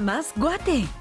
Mamas Guate.